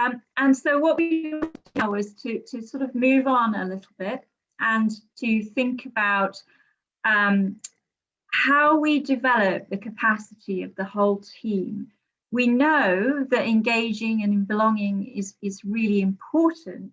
Um, and so what we now is to, to sort of move on a little bit and to think about um, how we develop the capacity of the whole team. We know that engaging and belonging is, is really important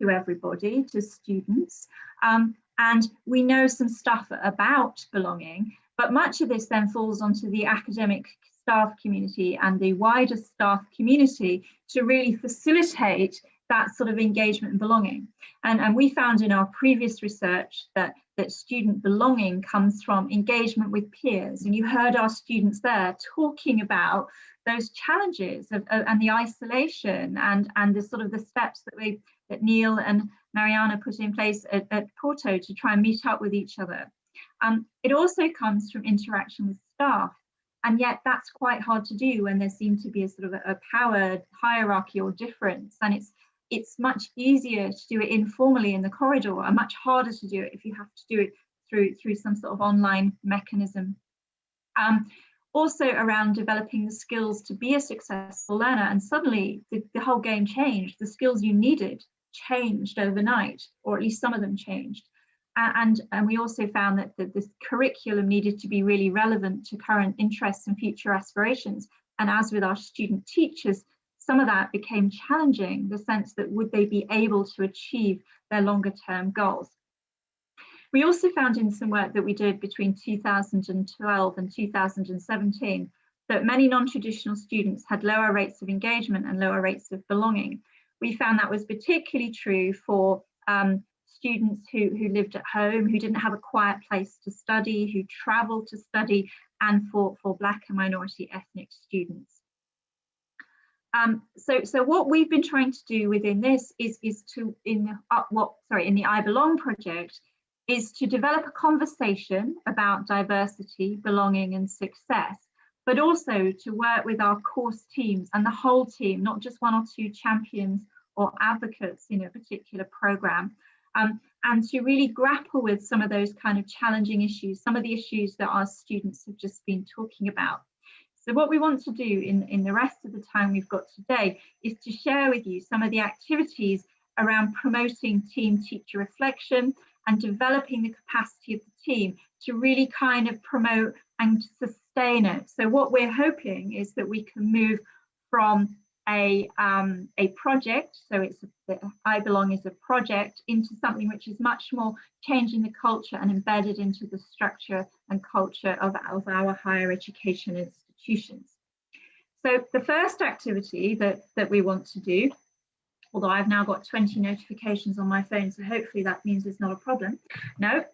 to everybody, to students, um, and we know some stuff about belonging, but much of this then falls onto the academic staff community and the wider staff community to really facilitate that sort of engagement and belonging. And, and we found in our previous research that, that student belonging comes from engagement with peers. And you heard our students there talking about those challenges of, of, and the isolation and, and the sort of the steps that we that Neil and Mariana put in place at, at Porto to try and meet up with each other. Um, it also comes from interaction with staff and yet that's quite hard to do when there seems to be a sort of a, a power hierarchy or difference. And it's it's much easier to do it informally in the corridor and much harder to do it if you have to do it through through some sort of online mechanism. Um, also around developing the skills to be a successful learner and suddenly the, the whole game changed. The skills you needed changed overnight or at least some of them changed and, and we also found that, that this curriculum needed to be really relevant to current interests and future aspirations. And as with our student teachers, some of that became challenging, the sense that would they be able to achieve their longer term goals. We also found in some work that we did between 2012 and 2017 that many non-traditional students had lower rates of engagement and lower rates of belonging. We found that was particularly true for um, students who, who lived at home, who didn't have a quiet place to study, who travelled to study, and for, for Black and minority ethnic students. Um, so, so what we've been trying to do within this is, is to, in the, uh, what, sorry, in the I Belong project, is to develop a conversation about diversity, belonging and success, but also to work with our course teams and the whole team, not just one or two champions or advocates in a particular program, um, and to really grapple with some of those kind of challenging issues, some of the issues that our students have just been talking about. So what we want to do in, in the rest of the time we've got today is to share with you some of the activities around promoting team teacher reflection and developing the capacity of the team to really kind of promote and sustain it. So what we're hoping is that we can move from a, um, a project, so it's a, I Belong is a project, into something which is much more changing the culture and embedded into the structure and culture of, of our higher education institutions. So the first activity that, that we want to do, although I've now got 20 notifications on my phone, so hopefully that means it's not a problem. No,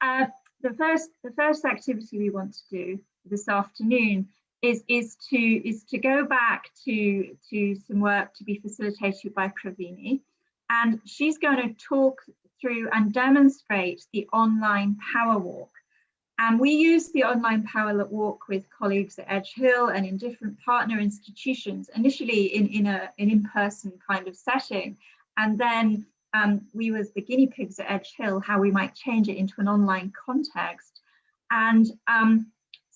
uh, the first the first activity we want to do this afternoon is is to is to go back to to some work to be facilitated by Pravini. And she's going to talk through and demonstrate the online power walk. And we use the online power walk with colleagues at Edge Hill and in different partner institutions initially in in a an in-person kind of setting. And then um, we was the guinea pigs at Edge Hill how we might change it into an online context. And um,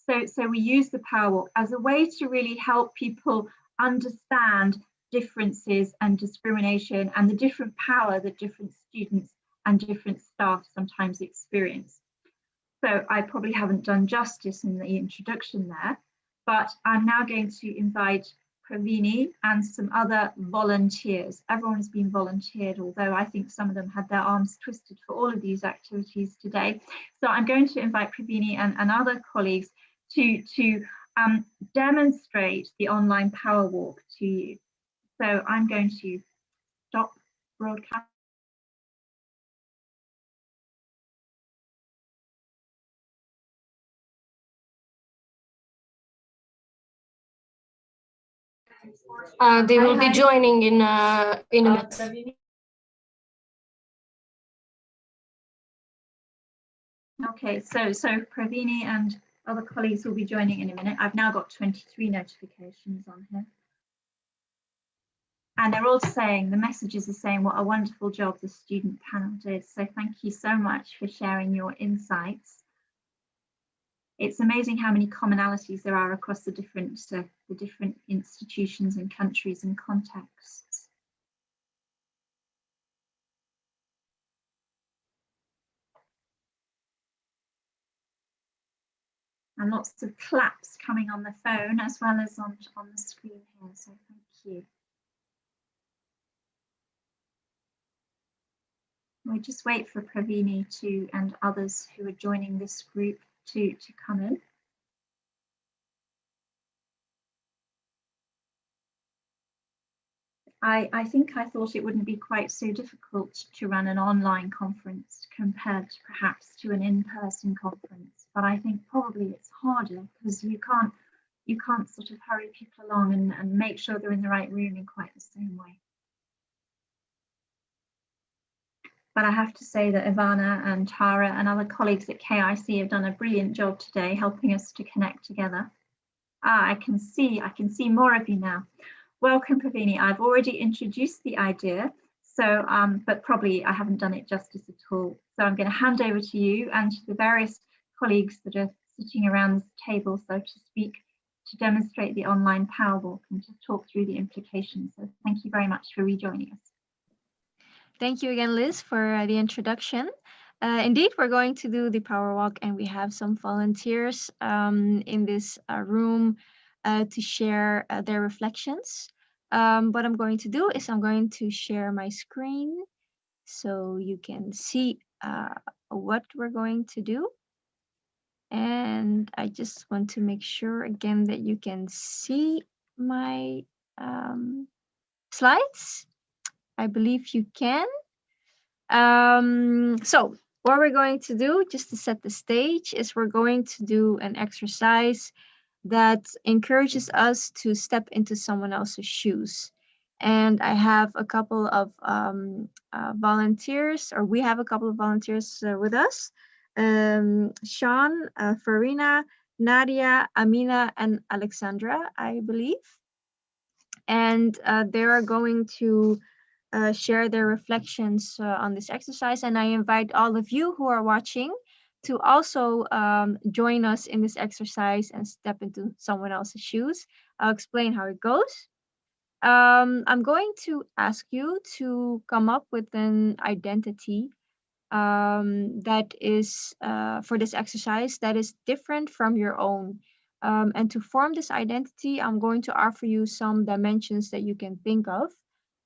so, so we use the power walk as a way to really help people understand differences and discrimination and the different power that different students and different staff sometimes experience. So I probably haven't done justice in the introduction there, but I'm now going to invite Pravini and some other volunteers. Everyone has been volunteered, although I think some of them had their arms twisted for all of these activities today. So I'm going to invite Pravini and, and other colleagues to, to um, demonstrate the online power walk to you. So I'm going to stop broadcast. Uh, they will be joining in uh, in a minute. Okay, so so Pravini and other colleagues will be joining in a minute. I've now got 23 notifications on here. And they're all saying, the messages are saying what a wonderful job the student panel did. So thank you so much for sharing your insights. It's amazing how many commonalities there are across the different, uh, the different institutions and countries and contexts. And lots of claps coming on the phone as well as on, on the screen here. So thank you. We just wait for Pravini to and others who are joining this group to, to come in. I, I think I thought it wouldn't be quite so difficult to run an online conference compared perhaps to an in-person conference, but I think probably it's harder because you can't you can't sort of hurry people along and, and make sure they're in the right room in quite the same way. But I have to say that Ivana and Tara and other colleagues at KIC have done a brilliant job today helping us to connect together. Ah, I can see, I can see more of you now. Welcome, Pravini. I've already introduced the idea, so um, but probably I haven't done it justice at all. So I'm going to hand over to you and to the various colleagues that are sitting around this table, so to speak, to demonstrate the online power walk and to talk through the implications. So thank you very much for rejoining us. Thank you again, Liz, for uh, the introduction. Uh, indeed, we're going to do the power walk and we have some volunteers um, in this uh, room uh, to share uh, their reflections. Um, what I'm going to do is I'm going to share my screen so you can see uh, what we're going to do. And I just want to make sure again that you can see my um, slides. I believe you can. Um, so what we're going to do, just to set the stage, is we're going to do an exercise that encourages us to step into someone else's shoes. And I have a couple of um, uh, volunteers, or we have a couple of volunteers uh, with us. Um, Sean, uh, Farina, Nadia, Amina, and Alexandra, I believe. And uh, they are going to uh, share their reflections uh, on this exercise. And I invite all of you who are watching to also um, join us in this exercise and step into someone else's shoes. I'll explain how it goes. Um, I'm going to ask you to come up with an identity um, that is uh, for this exercise that is different from your own. Um, and to form this identity, I'm going to offer you some dimensions that you can think of.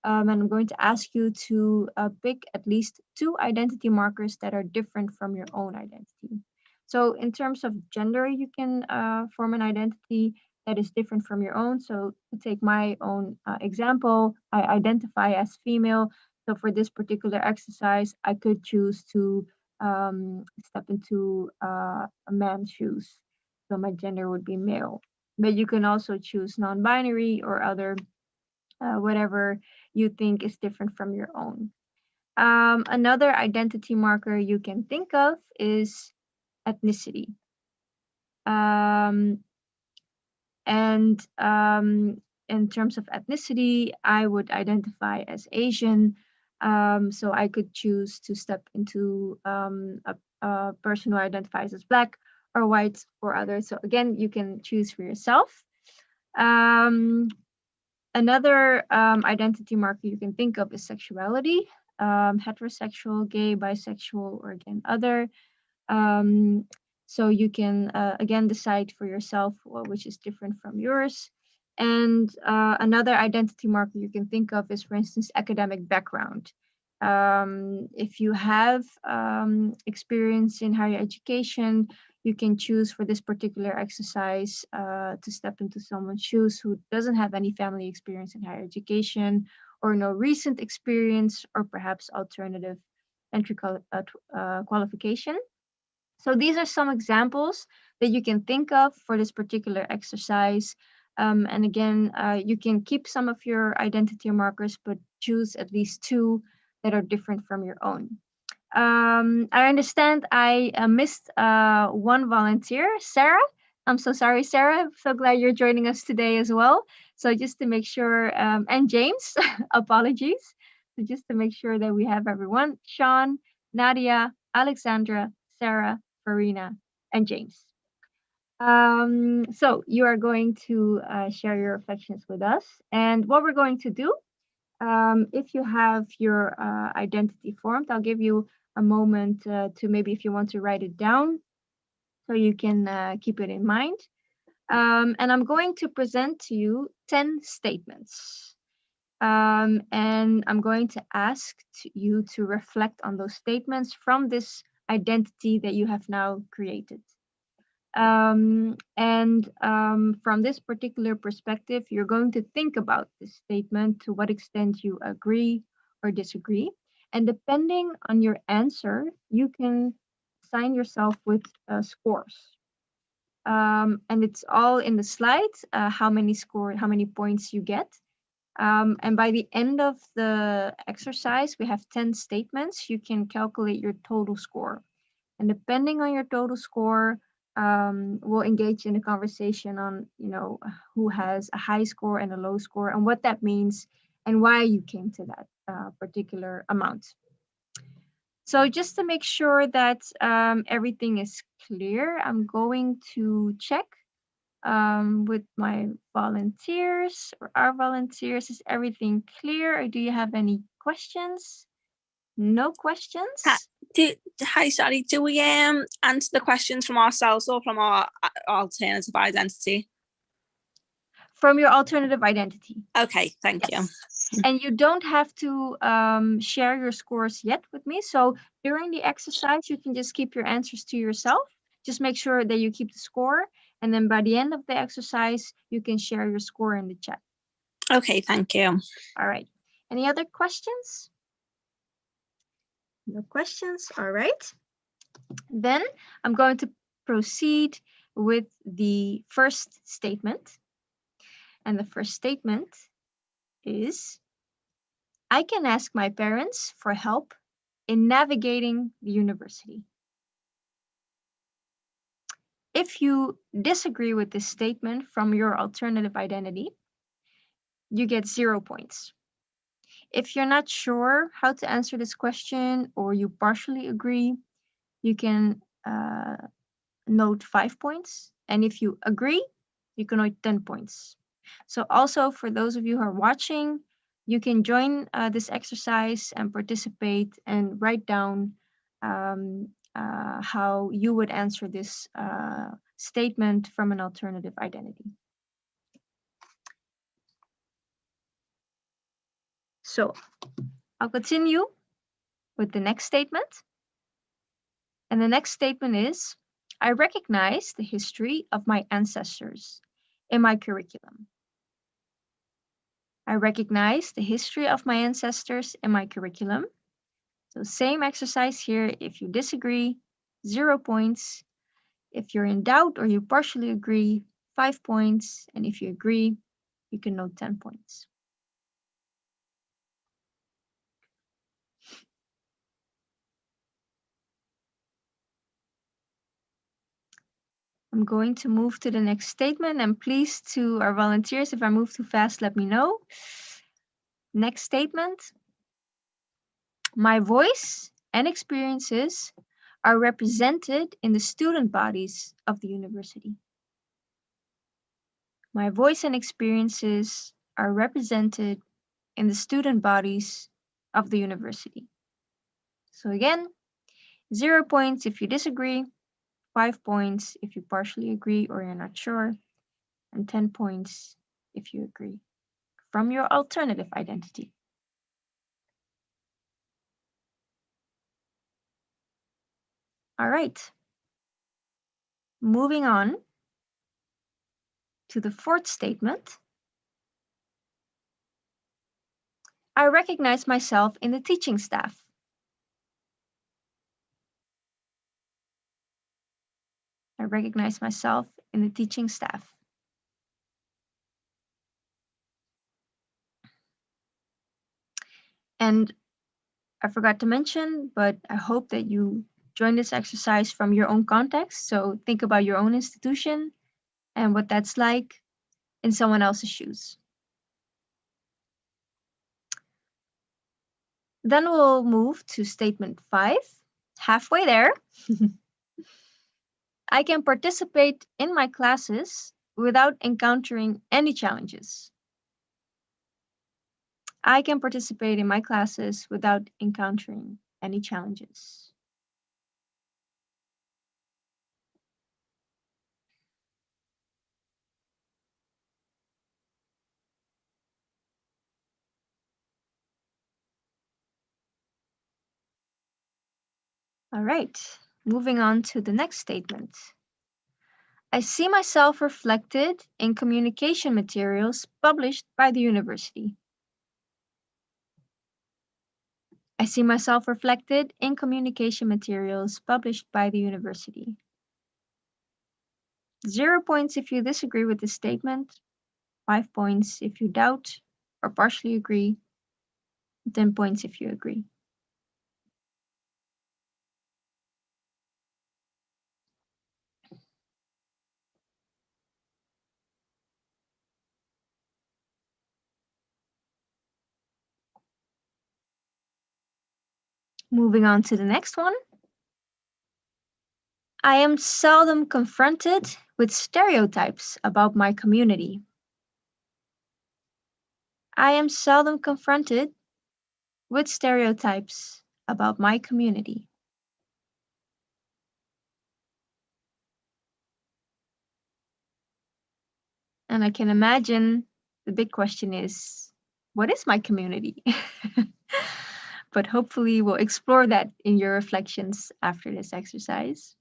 Um, and I'm going to ask you to uh, pick at least two identity markers that are different from your own identity. So in terms of gender, you can uh, form an identity that is different from your own. So to take my own uh, example, I identify as female. So for this particular exercise, I could choose to um, step into uh, a man's shoes. So my gender would be male. But you can also choose non-binary or other uh, whatever you think is different from your own. Um, another identity marker you can think of is ethnicity. Um, and um, in terms of ethnicity, I would identify as Asian. Um, so I could choose to step into um, a, a, person who identifies as Black or white or other. So again, you can choose for yourself. Um, Another um, identity marker you can think of is sexuality, um, heterosexual, gay, bisexual, or again, other. Um, so you can, uh, again, decide for yourself which is different from yours. And uh, another identity marker you can think of is, for instance, academic background. Um, if you have um, experience in higher education, you can choose for this particular exercise uh, to step into someone's shoes who doesn't have any family experience in higher education or no recent experience or perhaps alternative entry uh, uh, qualification. So these are some examples that you can think of for this particular exercise. Um, and again, uh, you can keep some of your identity markers, but choose at least two that are different from your own. Um, I understand I uh, missed uh, one volunteer, Sarah. I'm so sorry, Sarah. I'm so glad you're joining us today as well. So just to make sure, um, and James, apologies. So just to make sure that we have everyone, Sean, Nadia, Alexandra, Sarah, Farina, and James. Um, so you are going to uh, share your reflections with us. And what we're going to do, um, if you have your uh, identity formed, I'll give you a moment uh, to maybe if you want to write it down. so you can uh, keep it in mind. Um, and I'm going to present to you 10 statements. Um, and I'm going to ask you to reflect on those statements from this identity that you have now created. Um, and um, from this particular perspective, you're going to think about this statement, to what extent you agree or disagree. And depending on your answer, you can assign yourself with uh, scores. Um, and it's all in the slides, uh, how many score, how many points you get. Um, and by the end of the exercise, we have 10 statements. You can calculate your total score. And depending on your total score, um, we'll engage in a conversation on, you know, who has a high score and a low score and what that means and why you came to that uh, particular amount. So just to make sure that um, everything is clear, I'm going to check um, with my volunteers or our volunteers. Is everything clear or do you have any questions? No questions? Ha- Do, hi, sorry, do we um answer the questions from ourselves or from our uh, alternative identity? From your alternative identity. Okay, thank you. And you don't have to um, share your scores yet with me. So during the exercise, you can just keep your answers to yourself. Just make sure that you keep the score. And then by the end of the exercise, you can share your score in the chat. Okay, thank you. All right. Any other questions? No questions. All right. Then I'm going to proceed with the first statement. And the first statement is I can ask my parents for help in navigating the university. If you disagree with this statement from your alternative identity, you get zero points. If you're not sure how to answer this question or you partially agree, you can uh, note five points. And if you agree, you can note 10 points. So also for those of you who are watching, you can join uh, this exercise and participate and write down um, uh, how you would answer this uh, statement from an alternative identity. So I'll continue with the next statement. And the next statement is, I recognize the history of my ancestors in my curriculum. I recognize the history of my ancestors in my curriculum. So same exercise here. If you disagree, zero points. If you're in doubt or you partially agree, five points. And if you agree, you can note 10 points. I'm going to move to the next statement and please to our volunteers, if I move too fast, let me know. Next statement. My voice and experiences are represented in the student bodies of the university. My voice and experiences are represented in the student bodies of the university. So again, zero points if you disagree, five points if you partially agree or you're not sure, and 10 points if you agree from your alternative identity. All right. Moving on to the fourth statement. I recognize myself in the teaching staff. I recognize myself in the teaching staff. And I forgot to mention, but I hope that you join this exercise from your own context. So think about your own institution and what that's like in someone else's shoes. Then we'll move to statement five, halfway there. I can participate in my classes without encountering any challenges. I can participate in my classes without encountering any challenges. All right moving on to the next statement. I see myself reflected in communication materials published by the university. I see myself reflected in communication materials published by the university. Zero points if you disagree with this statement, five points if you doubt or partially agree, 10 points if you agree. Moving on to the next one. I am seldom confronted with stereotypes about my community. I am seldom confronted with stereotypes about my community. And I can imagine the big question is, what is my community? but hopefully we'll explore that in your reflections after this exercise.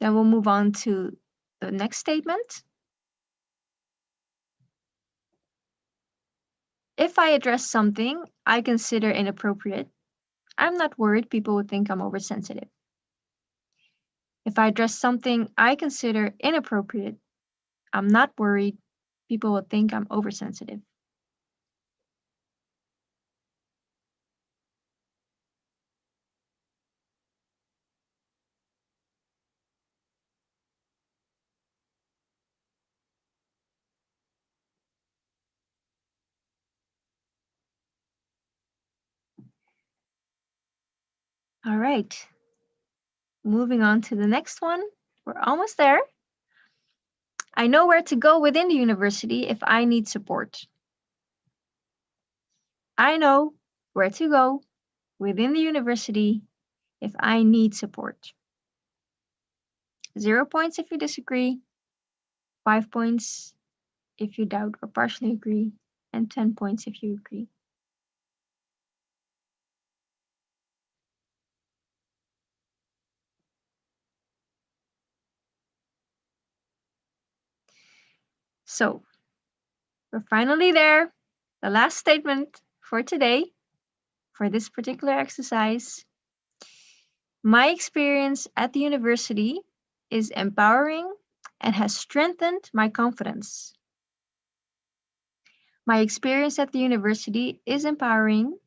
Then we'll move on to the next statement. If I address something I consider inappropriate, I'm not worried people would think I'm oversensitive. If I dress something I consider inappropriate, I'm not worried people will think I'm oversensitive. All right. Moving on to the next one. We're almost there. I know where to go within the university if I need support. I know where to go within the university if I need support. Zero points if you disagree, five points if you doubt or partially agree, and 10 points if you agree. So we're finally there. The last statement for today, for this particular exercise. My experience at the university is empowering and has strengthened my confidence. My experience at the university is empowering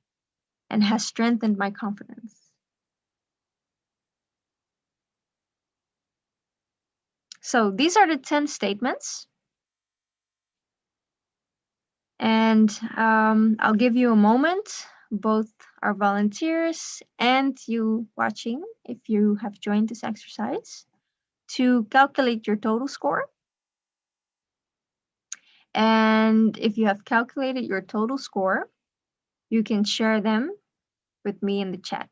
and has strengthened my confidence. So these are the 10 statements. And um, I'll give you a moment, both our volunteers and you watching, if you have joined this exercise, to calculate your total score. And if you have calculated your total score, you can share them with me in the chat.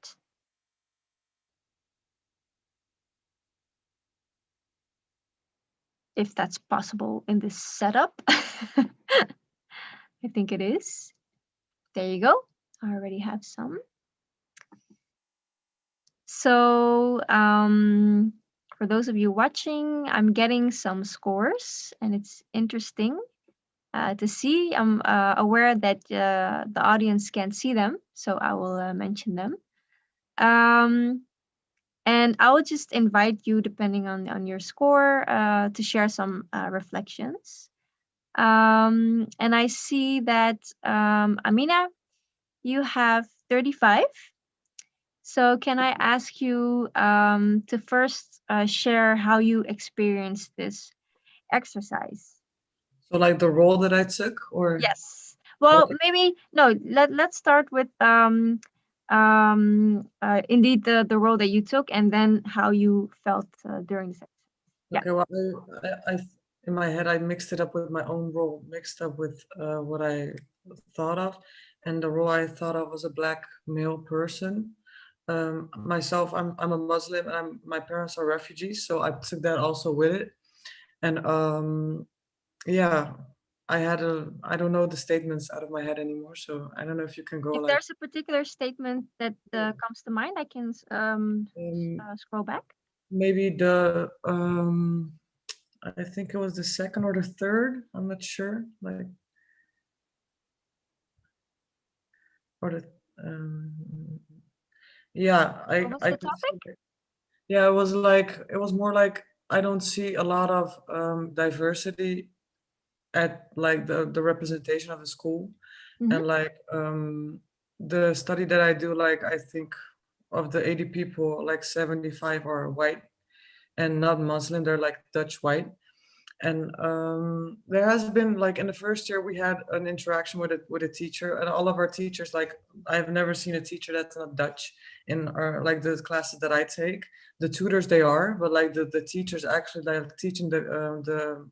If that's possible in this setup. I think it is. There you go. I already have some. So um, for those of you watching, I'm getting some scores and it's interesting uh, to see. I'm uh, aware that uh, the audience can't see them, so I will uh, mention them. Um, and I will just invite you, depending on, on your score, uh, to share some uh, reflections. Um, and I see that um, Amina, you have 35. So can I ask you um, to first uh, share how you experienced this exercise? So like the role that I took or? Yes. Well, Okay. maybe, no, let, let's start with um, um, uh, indeed the, the role that you took and then how you felt uh, during the exercise. yeah. Okay, well, I, I, in my head, I mixed it up with my own role, mixed up with uh, what I thought of. And the role I thought of was a black male person. Um, myself, I'm, I'm a Muslim and I'm, my parents are refugees. So I took that also with it. And um, yeah, I had a, I don't know the statements out of my head anymore, so I don't know if you can go If like, there's a particular statement that uh, comes to mind, I can um, um, uh, scroll back. maybe the, um, I think it was the second or the third, I'm not sure, like. Or the, um, yeah, I, What was I. could see. Yeah, it was like, it was more like, I don't see a lot of, um, diversity at like the, the representation of the school. Mhm. And like, um, the study that I do, like, I think of the 80 people, like 75 are white and not Muslim, they're like Dutch white. And um, there has been like in the first year we had an interaction with a with a teacher and all of our teachers like I've never seen a teacher that's not Dutch in our like the classes that I take. The tutors they are, but like the, the teachers actually like teaching the uh, the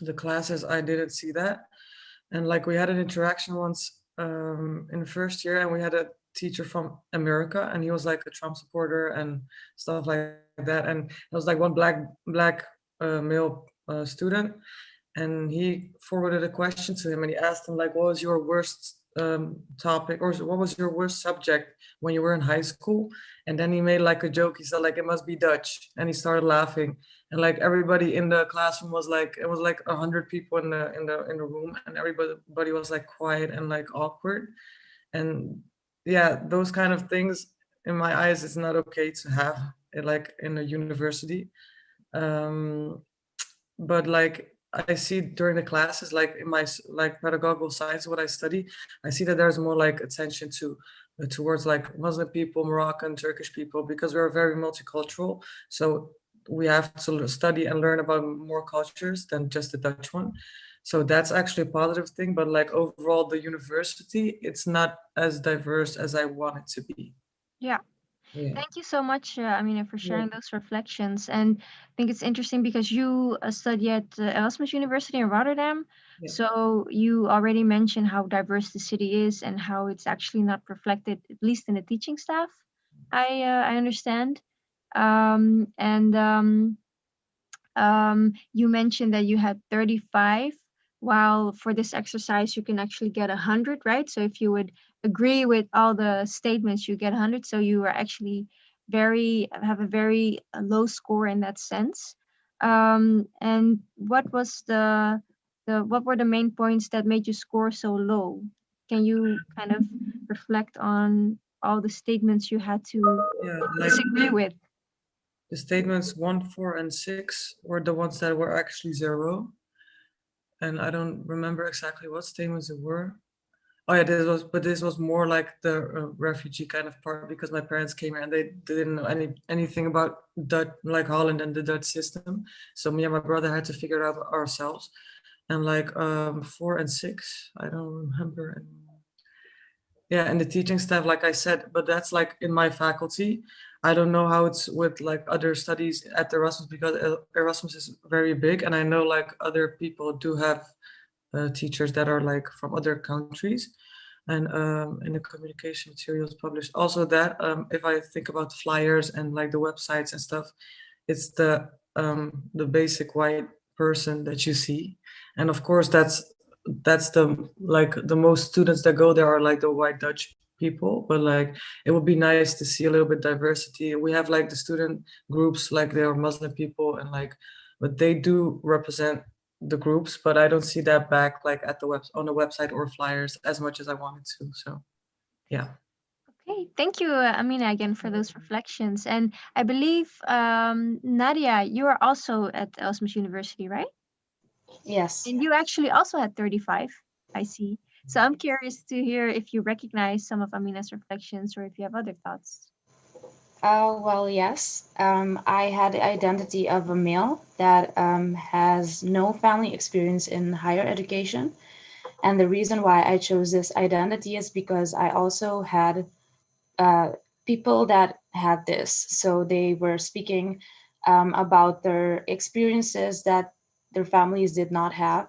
the classes I didn't see that. And like we had an interaction once um, in the first year and we had a teacher from America and he was like a Trump supporter and stuff like that. And it was like one black black uh, male uh, student and he forwarded a question to him and he asked him like what was your worst um, topic or what was your worst subject when you were in high school and then he made like a joke he said like it must be dutch and he started laughing and like everybody in the classroom was like it was like a hundred people in the in the in the room and everybody was like quiet and like awkward and yeah those kind of things in my eyes it's not okay to have it like in a university um but like I see during the classes, like in my like pedagogical science, what I study, I see that there's more like attention to uh, towards like Muslim people, Moroccan, Turkish people, because we're very multicultural. So we have to study and learn about more cultures than just the Dutch one. So that's actually a positive thing. But like overall, the university, it's not as diverse as I want it to be. Yeah. Yeah. Thank you so much, uh, Amina, for sharing those reflections. And I think it's interesting because you uh, study at uh, Erasmus University in Rotterdam. Yeah. So you already mentioned how diverse the city is and how it's actually not reflected, at least in the teaching staff. I uh, I understand. Um, and um, um, you mentioned that you had 35, while for this exercise you can actually get 100, right? So if you would agree with all the statements, you get 100. So you are actually very have a very uh, low score in that sense. Um, and what was the the what were the main points that made you score so low? Can you kind of reflect on all the statements you had to Yeah, like disagree with? the statements one, four, and six were the ones that were actually zero. And I don't remember exactly what statements it were. Oh yeah, this was, but this was more like the uh, refugee kind of part because my parents came here and they didn't know any anything about Dutch, like Holland and the Dutch system. So me and my brother had to figure it out ourselves. And like um, four and six, I don't remember. Yeah, and the teaching staff, like I said, but that's like in my faculty. I don't know how it's with like other studies at Erasmus because uh, Erasmus is very big, and I know like other people do have uh, teachers that are like from other countries, and um, in the communication materials published. Also, that um, if I think about flyers and like the websites and stuff, it's the um, the basic white person that you see, and of course that's that's the like the most students that go there are like the white Dutch people, but like it would be nice to see a little bit diversity. We have like the student groups, like they are Muslim people and like, but they do represent the groups, but I don't see that back like at the web on the website or flyers as much as I wanted to. So, yeah. Okay, thank you, uh, Amina, again for those reflections. And I believe, um, Nadia, you are also at Erasmus University, right? Yes. And you actually also had 35, I see. So I'm curious to hear if you recognize some of Amina's reflections or if you have other thoughts. Uh, well, yes. Um, I had the identity of a male that um, has no family experience in higher education. And the reason why I chose this identity is because I also had uh, people that had this. So they were speaking um, about their experiences that their families did not have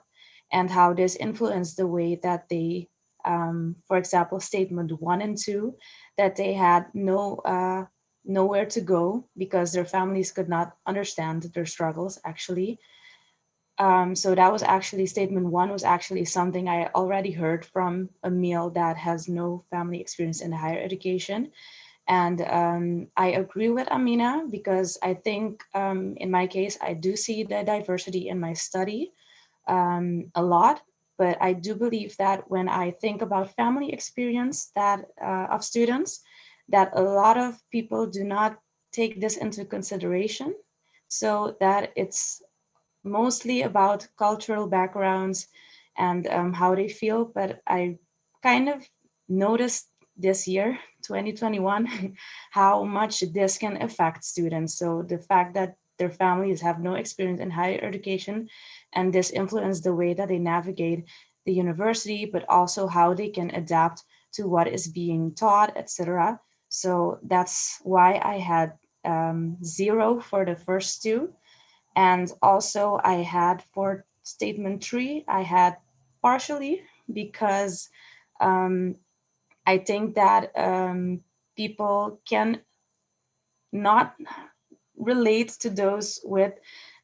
and how this influenced the way that they, um, for example, statement one and two, that they had no uh, nowhere to go because their families could not understand their struggles actually Um, so that was actually statement one was actually something I already heard from Emil that has no family experience in higher education. And um, I agree with Amina because I think um, in my case, I do see the diversity in my study um, a lot, but I do believe that when I think about family experience that uh, of students, that a lot of people do not take this into consideration. So that it's mostly about cultural backgrounds and um, how they feel, but I kind of noticed this year, 2021, how much this can affect students. So the fact that their families have no experience in higher education and this influence the way that they navigate the university, but also how they can adapt to what is being taught, etc. So that's why I had um, zero for the first two. And also I had for statement three, I had partially because um, I think that um, people can not relate to those with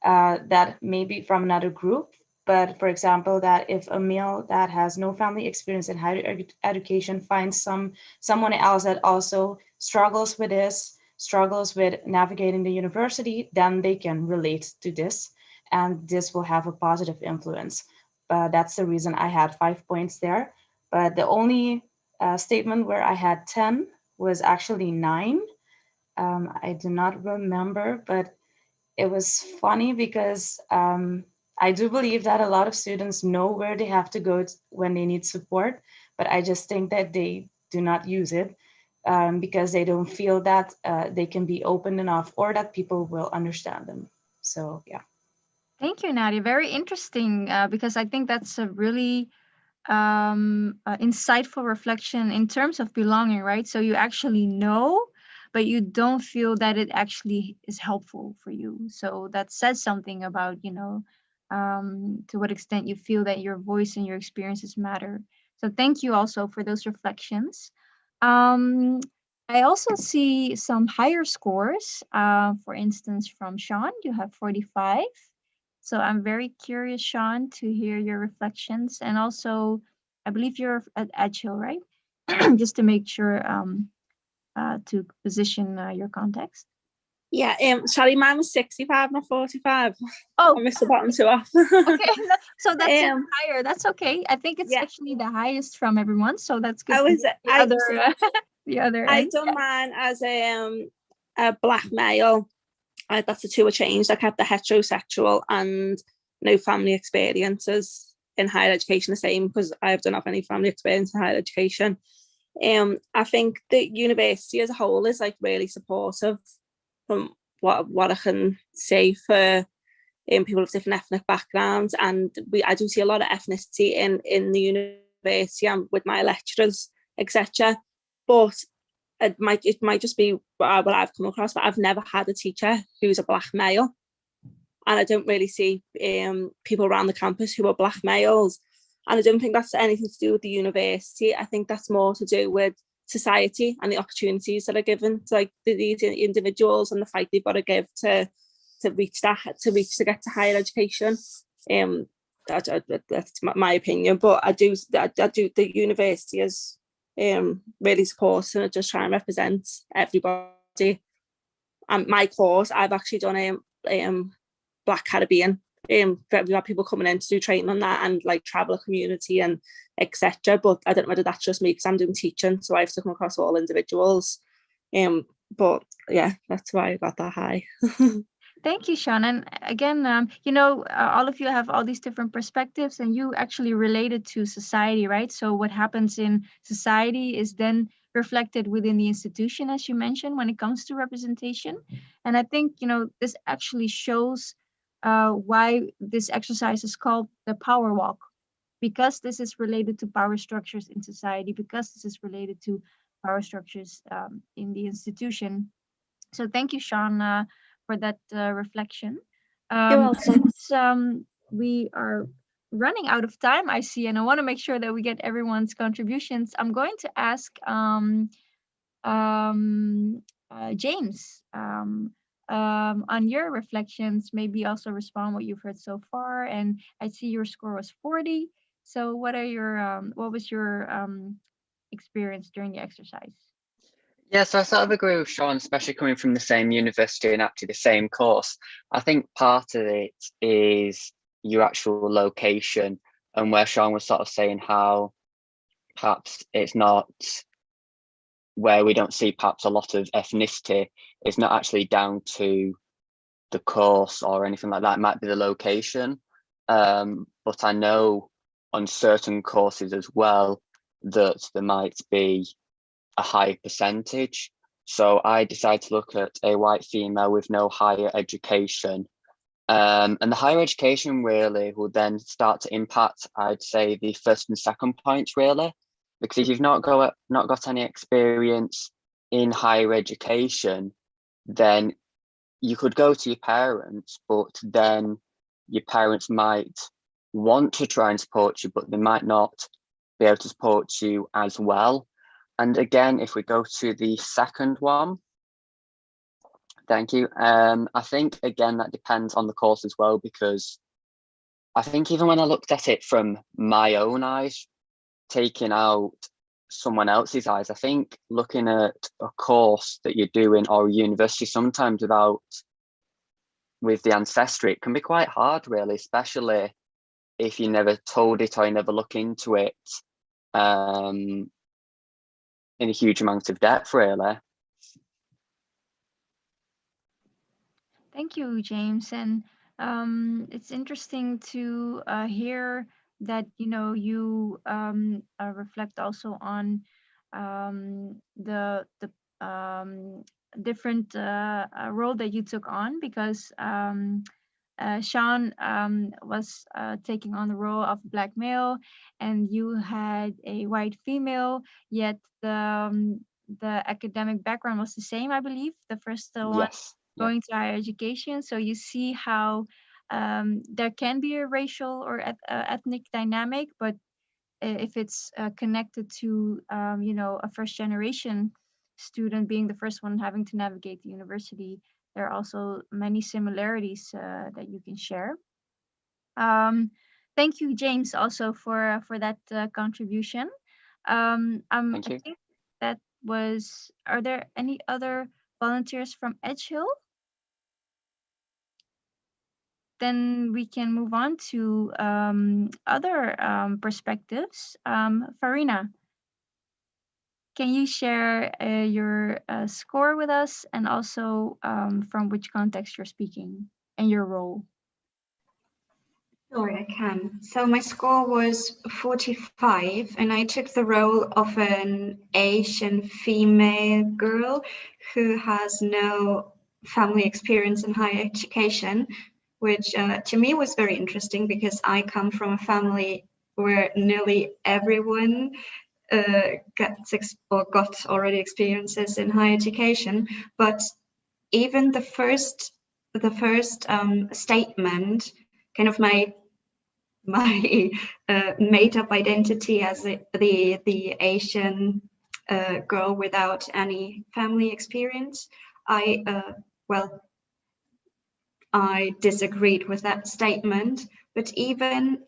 uh, that maybe from another group. But for example, that if a male that has no family experience in higher ed education finds some someone else that also struggles with this, struggles with navigating the university, then they can relate to this and this will have a positive influence. But that's the reason I had five points there. But the only uh, statement where I had 10 was actually nine. Um, I do not remember, but it was funny because um, I do believe that a lot of students know where they have to go when they need support, but I just think that they do not use it um, because they don't feel that uh, they can be open enough or that people will understand them. So yeah. Thank you, Nadia. Very interesting uh, because I think that's a really um, uh, insightful reflection in terms of belonging, right? So you actually know, but you don't feel that it actually is helpful for you. So that says something about, you know, um, to what extent you feel that your voice and your experiences matter. So thank you also for those reflections. Um, I also see some higher scores. Uh, for instance, from Sean, you have 45. So I'm very curious, Sean, to hear your reflections. And also, I believe you're at Edge Hill, right? Just to make sure um, uh, to position uh, your context. Yeah, um, sorry, mine was 65, not 45. Oh, I missed the bottom two off. okay. So that's Um, higher. That's okay. I think it's yeah. actually the highest from everyone. So that's good. I was, the I, other, uh, the other I end. done mine as a, um, a black male. I, that's the two I changed. I kept the heterosexual and no family experiences in higher education the same because I've done have any family experience in higher education. Um, I think the university as a whole is like really supportive from what what I can say for um, people of different ethnic backgrounds, and we I do see a lot of ethnicity in in the university and with my lecturers, etc. But it might it might just be what I've come across, but I've never had a teacher who's a black male, and I don't really see um, people around the campus who are black males, and I don't think that's anything to do with the university. I think that's more to do with society and the opportunities that are given to like these individuals and the fight they've got to give to to reach that to reach to get to higher education. Um, that, that- that's my, opinion, but I do I, I do the university is um really supporting and just try and represent everybody. And my course, I've actually done um, um Black Caribbean. Um, we have people coming in to do training on that and like traveller community and etc. But I don't know whether that's just me because I'm doing teaching, so I have to come across all individuals. Um, but yeah, that's why I got that high. Thank you, Sean. And again, um, you know, uh, all of you have all these different perspectives and you actually related to society, right? So what happens in society is then reflected within the institution, as you mentioned, when it comes to representation. And I think, you know, this actually shows uh, why this exercise is called the power walk, because this is related to power structures in society, because this is related to power structures um, in the institution. So thank you, Sean, uh, for that uh, reflection. Um, since um, we are running out of time, I see, and I want to make sure that we get everyone's contributions, I'm going to ask um, um, uh, James. Um, on your reflections, maybe also respond what you've heard so far. And I see your score was 40. So what are your, um, what was your um, experience during the exercise? Yes, I sort of agree with Sean, especially coming from the same university and actually the same course. I think part of it is your actual location and where Sean was sort of saying how perhaps it's not where we don't see perhaps a lot of ethnicity, is not actually down to the course or anything like that. It might be the location. Um, but I know on certain courses as well that there might be a high percentage. So I decided to look at a white female with no higher education. Um, and the higher education really will then start to impact, I'd say, the first and second points really, because if you've not got not got any experience in higher education, then you could go to your parents, but then your parents might want to try and support you, but they might not be able to support you as well. And again, if we go to the second one, thank you. Um, I think, again, that depends on the course as well, because I think even when I looked at it from my own eyes, taking out someone else's eyes, I think looking at a course that you're doing or a university sometimes without, with the ancestry, it can be quite hard really, especially if you never told it or you never look into it. Um, in a huge amount of depth, really. Thank you, James. And um, it's interesting to uh, hear that you know you um, uh, reflect also on um, the the um, different uh, uh, role that you took on because um, uh, Sean um, was uh, taking on the role of black male, and you had a white female. Yet the um, the academic background was the same, I believe. The first uh, one Yes. going to higher education. So you see how um, there can be a racial or eth- uh, ethnic dynamic, but if it's uh, connected to um, you know a first generation student being the first one having to navigate the university, there are also many similarities uh, that you can share. Um, thank you, James, also for for that uh, contribution. Um, um, Thank I you. think that was. Are there any other volunteers from Edge Hill? Then we can move on to um, other um, perspectives. Um, Farina, can you share uh, your uh, score with us and also um, from which context you're speaking and your role? Sure, I can. So my score was 45 and I took the role of an Asian female girl who has no family experience in higher education, which uh, to me was very interesting because I come from a family where nearly everyone uh, gets or got already experiences in higher education, but even the first the first um, statement kind of my my uh, made up identity as the the, the Asian uh, girl without any family experience. I uh, well, I disagreed with that statement, but even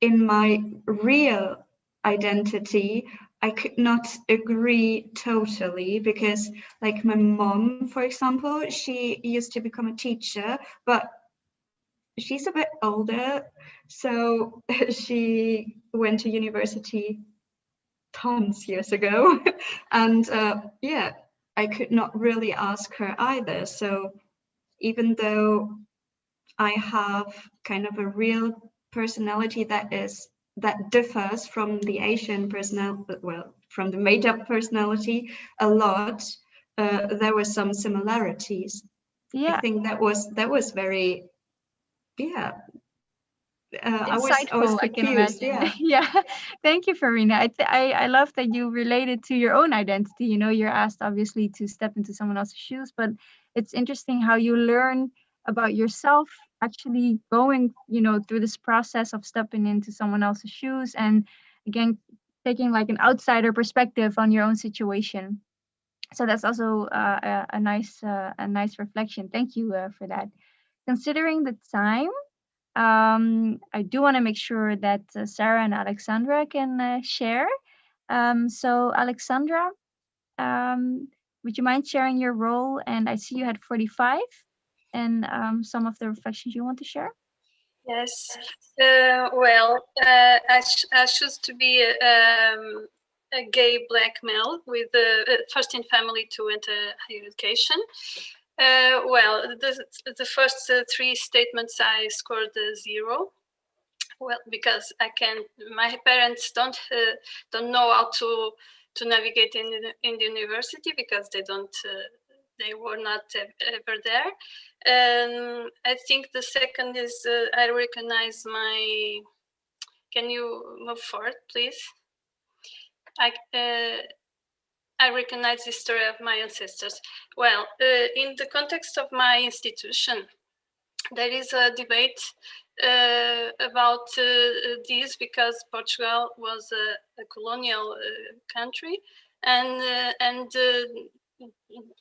in my real identity, I could not agree totally because like my mom, for example, she used to become a teacher, but she's a bit older, so she went to university tons years ago. and uh, yeah, I could not really ask her either. So even though I have kind of a real personality that is that differs from the Asian personal, well, from the made up personality a lot, uh, there were some similarities. Yeah, I think that was that was very yeah uh, I was I was insightful, I can imagine. Yeah, yeah, thank you, Farina. I, I I love that you related to your own identity. You know, you're asked obviously to step into someone else's shoes, but it's interesting how you learn about yourself actually going, you know, through this process of stepping into someone else's shoes and again taking like an outsider perspective on your own situation. so that's also uh, a, a nice uh, a nice reflection. Thank you uh, for that. Considering the time, um, I do want to make sure that uh, Sarah and Alexandra can uh, share. Um, so Alexandra, um, would you mind sharing your role? And I see you had 45 and um, some of the reflections you want to share. Yes. Uh, well, uh, I, ch I choose to be um, a gay black male with the first in family to enter higher education. Uh, well, the, the first uh, three statements I scored a zero. Well, because I can, my parents don't uh, don't know how to to navigate in the, in the university because they don't uh, they were not ever there. And I think the second is uh, I recognize my. Can you move forward, please? I uh, I recognize the story of my ancestors. Well, uh, in the context of my institution, there is a debate about uh, this because Portugal was a, a colonial uh, country, and uh, and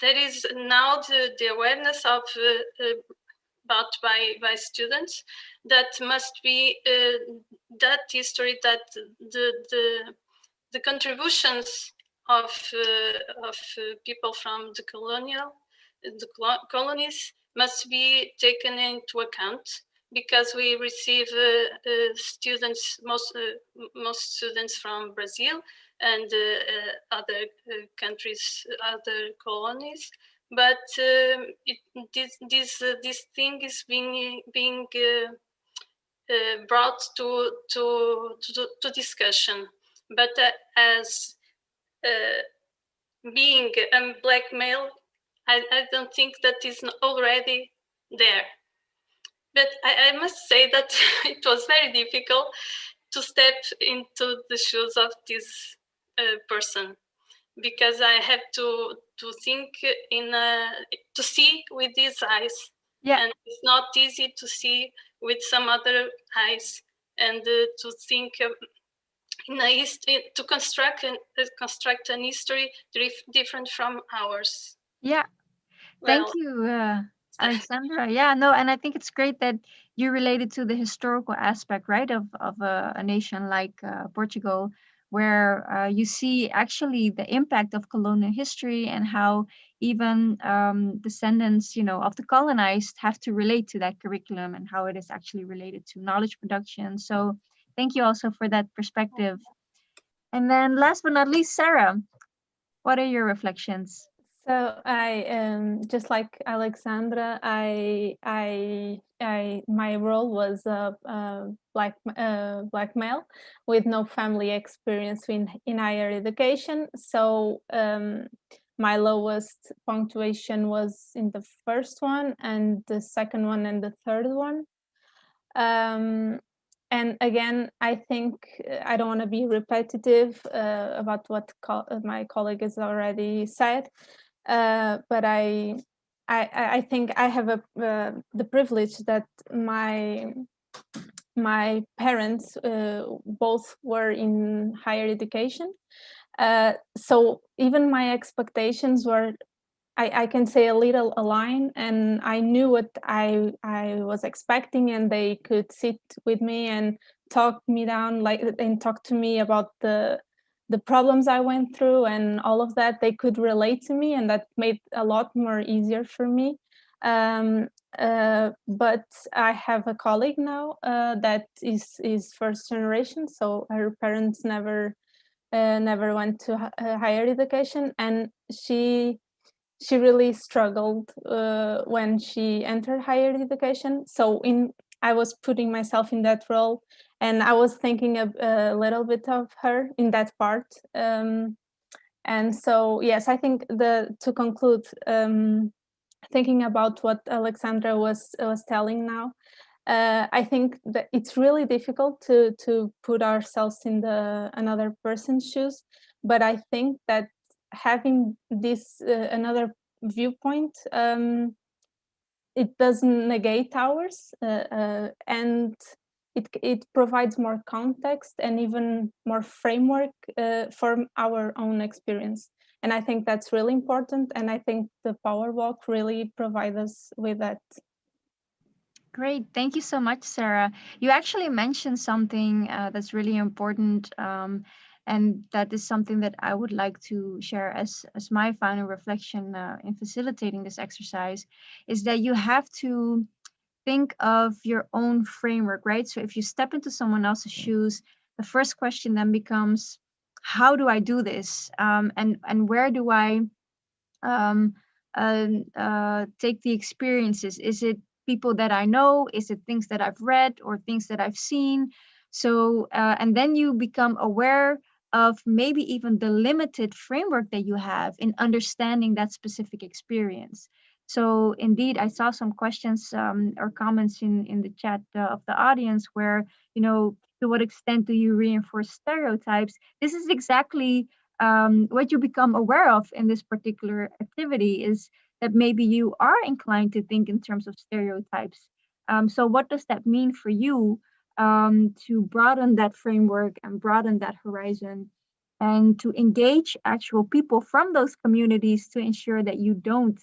there is now the, the awareness of about by by students that must be that history that the the the contributions of uh, of uh, people from the colonial the colonies must be taken into account because we receive uh, uh students most uh, most students from Brazil and uh, other countries other colonies but um, it, this this this thing is being being brought to to to, to discussion but as uh, being a black male, I, I, don't think that is already there. But I, I must say that it was very difficult to step into the shoes of this uh, person because I have to to think in a, to see with these eyes. Yeah. And it's not easy to see with some other eyes and uh, to think in a history to construct an uh, construct an history different from ours. Yeah, well, thank you, uh, Alexandra. yeah, no, and I think it's great that you related to the historical aspect, right, of of a, a nation like uh, Portugal, where uh, you see actually the impact of colonial history and how even um, descendants, you know, of the colonized have to relate to that curriculum and how it is actually related to knowledge production. So Thank you also for that perspective. And then last but not least, Sarah, what are your reflections? So I um just like Alexandra, I I I my role was a, a black uh, black male with no family experience in in higher education. So um, my lowest punctuation was in the first one, and the second one, and the third one. Um, and again, I think uh, I don't want to be repetitive uh, about what co uh, my colleague has already said, uh, but I, I, I think I have a, uh, the privilege that my my parents uh, both were in higher education, so even my expectations were I, I can say a little align and I knew what I I was expecting and they could sit with me and talk me down like and talk to me about the the problems I went through and all of that they could relate to me and that made a lot more easier for me um, uh, but I have a colleague now uh, that is is first generation so her parents never uh, never went to uh, higher education and she she really struggled uh, when she entered higher education. So in I was putting myself in that role and I was thinking a, a little bit of her in that part. Um, and so, yes, I think the to conclude, um, thinking about what Alexandra was was telling now, uh, I think that it's really difficult to to put ourselves in the another person's shoes. But I think that having this uh, another viewpoint um, it doesn't negate ours uh, uh, and it, it provides more context and even more framework uh, for our own experience. And I think that's really important. And I think the Power Walk really provides us with that. Great, thank you so much, Sarah. You actually mentioned something uh, that's really important, um, and that is something that I would like to share as, as my final reflection uh, in facilitating this exercise, is that you have to think of your own framework, right? So if you step into someone else's shoes, the first question then becomes, how do I do this? Um, and, and where do I um, uh, uh, take the experiences? Is it people that I know? Is it things that I've read or things that I've seen? So, uh, and then you become aware of maybe even the limited framework that you have in understanding that specific experience. So indeed, I saw some questions um, or comments in, in the chat uh, of the audience where, you know, to what extent do you reinforce stereotypes? This is exactly um, what you become aware of in this particular activity is that maybe you are inclined to think in terms of stereotypes. Um, so what does that mean for you um, to broaden that framework and broaden that horizon and to engage actual people from those communities to ensure that you don't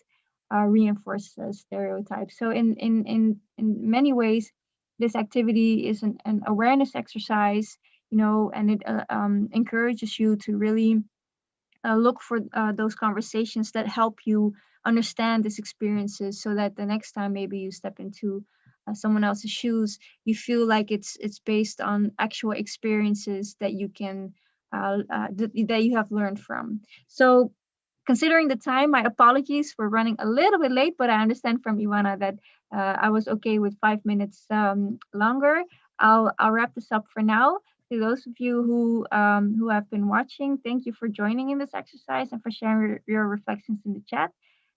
uh, reinforce uh, stereotypes. So in, in, in, in many ways, this activity is an, an awareness exercise, you know, and it uh, um, encourages you to really uh, look for uh, those conversations that help you understand these experiences so that the next time maybe you step into someone else's shoes, you feel like it's it's based on actual experiences that you can uh, uh, th that you have learned from. So considering the time, my apologies for running a little bit late, but I understand from Ivana that uh, I was okay with five minutes um, longer. I'll, I'll wrap this up for now. To those of you who um, who have been watching, thank you for joining in this exercise and for sharing your reflections in the chat.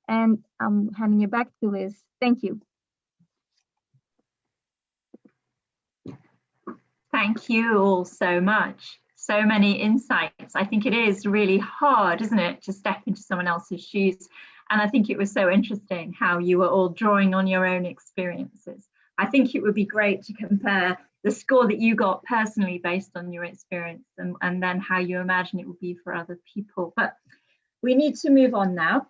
And I'm handing it back to Liz. Thank you. Thank you all so much. So many insights. I think it is really hard, isn't it, to step into someone else's shoes. And I think it was so interesting how you were all drawing on your own experiences. I think it would be great to compare the score that you got personally based on your experience and, and then how you imagine it would be for other people. But we need to move on now.